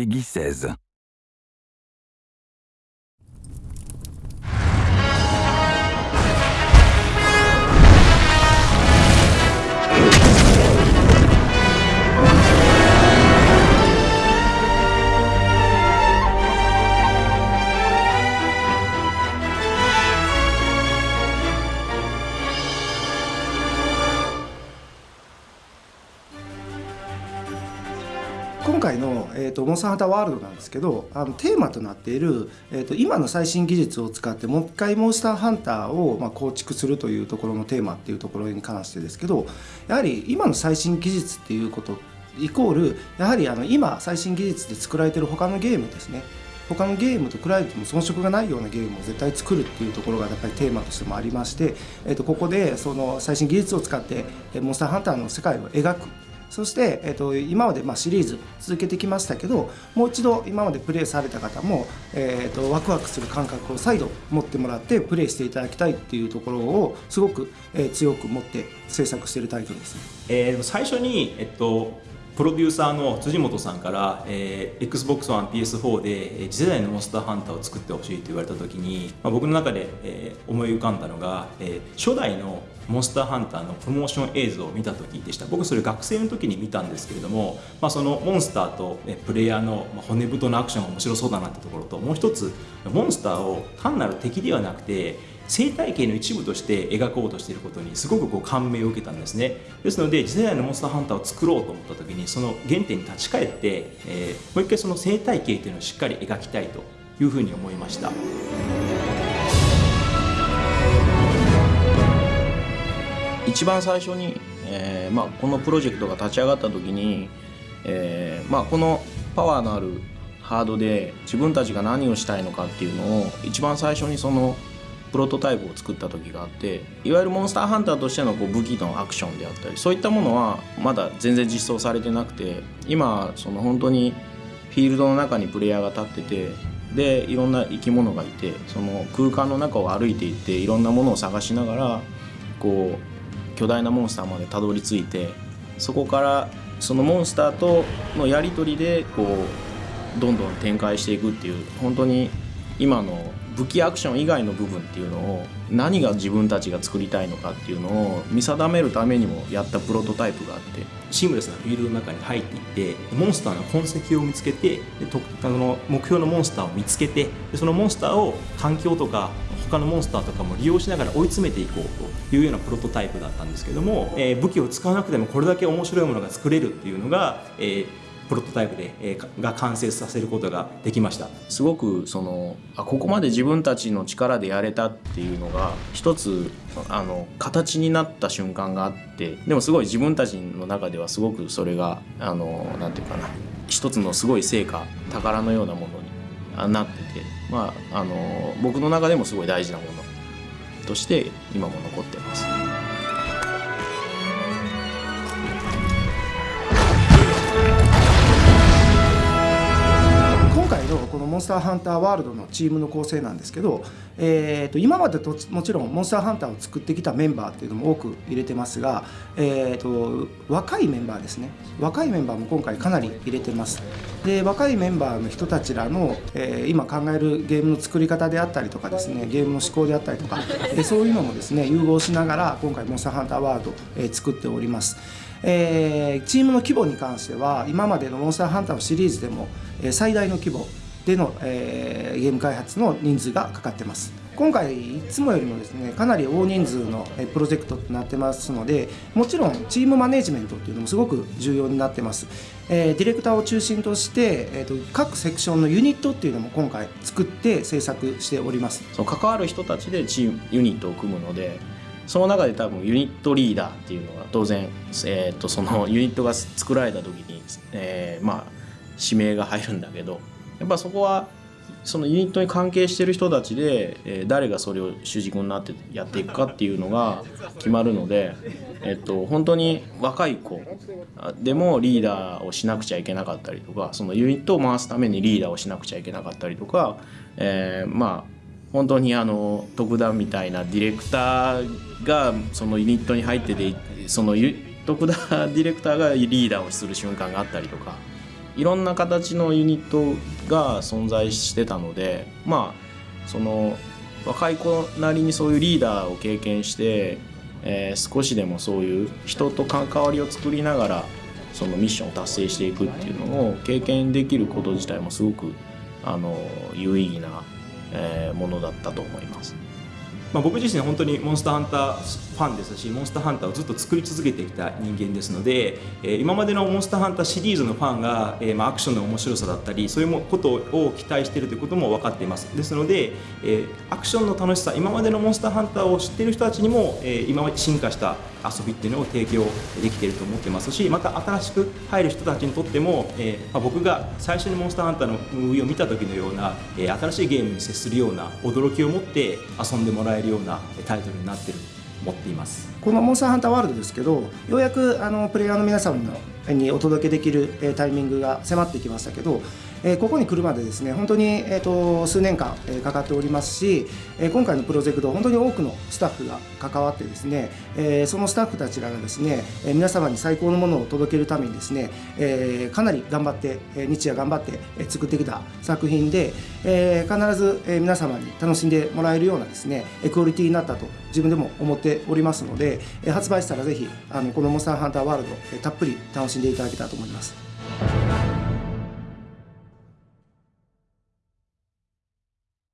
Peggy 16. 今回の、えーと、モンスターハンターワールドなんですけどあのテーマとなっている、えーと、今の最新技術を使ってもう一回モンスターハンターを、まあ、構築するというところのテーマっていうところに関してですけどやはり今の最新技術っていうことイコールやはりあの今最新技術で作られてる他のゲームですね。他のゲームと比べても遜色がないようなゲームを絶対作るっていうところがやっぱりテーマとしてもありまして、えー、とここでその最新技術を使ってモンスターハンターの世界を描く。そして、えーと、今までまあシリーズ続けてきましたけどもう一度今までプレイされた方も、えーと、ワクワクする感覚を再度持ってもらってプレイしていただきたいっていうところをすごく、えー、強く持って制作しているタイトルです、えー、最初に、えっとプロデューサーの辻本さんから、えー、XBOX One PS4 で次世代のモンスターハンターを作ってほしいと言われた時に、まあ、僕の中で、えー、思い浮かんだのが、えー、初代のモンスターハンターのプロモーション映像を見た時でした。僕それ学生の時に見たんですけれども、まあ、そのモンスターとプレイヤーの骨太のアクションが面白そうだなってところともう一つモンスターを単なる敵ではなくて生態系の一部として描こうとしていることにすごくこう感銘を受けたんですね。ですので次世代のモンスターハンターを作ろうと思った時にその原点に立ち返って、えー、もう一回その生態系というのをしっかり描きたいというふうに思いました。一番最初に、えーまあ、このプロジェクトが立ち上がった時に、えーまあ、このパワーのあるハードで自分たちが何をしたいのかっていうのを一番最初にそのプロトタイプを作った時があっていわゆるモンスターハンターとしてのこう武器のアクションであったりそういったものはまだ全然実装されてなくて今その本当にフィールドの中にプレイヤーが立っててでいろんな生き物がいてその空間の中を歩いていっていろんなものを探しながらこう巨大なモンスターまでたどり着いてそこからそのモンスターとのやり取りでこうどんどん展開していくっていう本当に今の武器アクション以外の部分っていうのを何が自分たちが作りたいのかっていうのを見定めるためにもやったプロトタイプがあって。シームレスなフィールドの中に入っていってモンスターの痕跡を見つけてあの目標のモンスターを見つけてそのモンスターを環境とか他のモンスターとかも利用しながら追い詰めていこうというようなプロトタイプだったんですけども、えー、武器を使わなくてもこれだけ面白いものが作れるっていうのが、えー、プロトタイプで、えー、が完成させることができました。すごくそのあここまで自分たちの力でやれたっていうのが一つあの形になった瞬間があってでもすごい自分たちの中ではすごくそれがあのなんていうかな一つのすごい成果宝のようなものなってて、まあ、あの僕の中でもすごい大事なものとして今も残ってます。ンスターハンターワールドのチームの構成なんですけど、えー、と今までともちろんモンスターハンターを作ってきたメンバーっていうのも多く入れてますが、えー、と若いメンバーですね。若いメンバーも今回かなり入れてます。で若いメンバーの人たちらの、えー、今考えるゲームの作り方であったりとかですねゲームの思考であったりとかでそういうのもですね融合しながら今回モンスターハンターワールド、えー、作っております。えー、チームの規模に関しては今までのモンスターハンターのシリーズでも、えー、最大の規模での、えー、ゲーム開発の人数がかかってます。今回いつもよりもですねかなり大人数のプロジェクトとなってますのでもちろんチームマネジメントっていうのもすごく重要になってます、えー、ディレクターを中心として、えーと、各セクションのユニットっていうのも今回作って制作しております。そう関わる人たちでチームユニットを組むのでその中で多分ユニットリーダーっていうのが当然、えーと、そのユニットが作られた時に、えー、まあ指名が入るんだけどやっぱそこはそのユニットに関係してる人たちで、えー、誰がそれを主軸になってやっていくかっていうのが決まるので、えっと、本当に若い子でもリーダーをしなくちゃいけなかったりとかそのユニットを回すためにリーダーをしなくちゃいけなかったりとか、えー、まあ本当にあの特段みたいなディレクターがそのユニットに入っててその特段ディレクターがリーダーをする瞬間があったりとか。いろんな形のユニットが存在してたのでまあその若い子なりにそういうリーダーを経験して、えー、少しでもそういう人と関わりを作りながらそのミッションを達成していくっていうのを経験できること自体もすごくあの有意義な、えー、ものだったと思います。まあ、僕自身本当にモンスターハンターファンですしモンスターハンターをずっと作り続けてきた人間ですので、えー、今までのモンスターハンターシリーズのファンが、えー、まあアクションの面白さだったりそういうことを期待しているということも分かっています。ですので、えー、アクションの楽しさ今までのモンスターハンターを知っている人たちにも、えー、今まで進化した遊びっていうのを提供できていると思ってますしまた新しく入る人たちにとっても、えーまあ、僕が最初にモンスターハンターのムービーを見た時のような、えー、新しいゲームに接するような驚きを持って遊んでもらえるようなタイトルになっている思っています。この「モンスターハンターワールド」ですけどようやくあのプレイヤーの皆様にお届けできる、えタイミングが迫ってきましたけどえここに来るまでですね本当に、えーと、数年間、えかかっておりますし、え今回のプロジェクト本当に多くのスタッフが関わってですね、えそのスタッフたちらがですね、え皆様に最高のものを届けるためにですね、えかなり頑張って、え日夜頑張って作ってきた作品で、え必ず、え皆様に楽しんでもらえるようなですねクオリティになったと自分でも思っておりますので、え発売したらぜひあのこの「モンスターハンターワールド」えたっぷり楽ししんでいただけたらと思います。